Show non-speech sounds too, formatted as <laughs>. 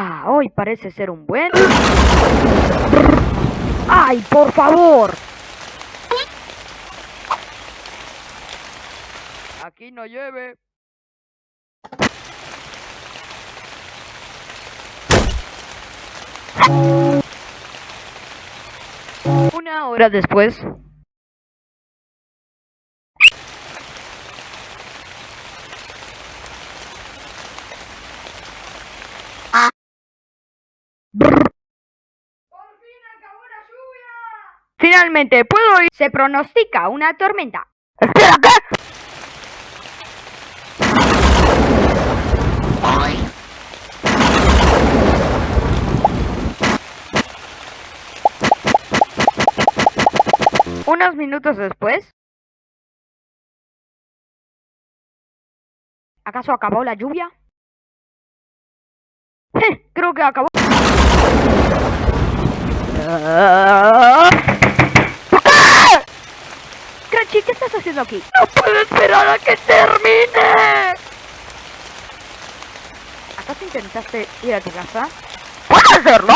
Ah, hoy parece ser un buen... ¡Ay, por favor! Aquí no llueve. Una hora después... Finalmente, puedo ir. Se pronostica una tormenta. ¡Espera, qué! Unos minutos después... ¿Acaso acabó la lluvia? <laughs> Creo que acabó. Crunchy, ¿qué estás haciendo aquí? ¡No puedo esperar a que termine! ¿Acaso intentaste ir a tu casa? ¿Puedo hacerlo?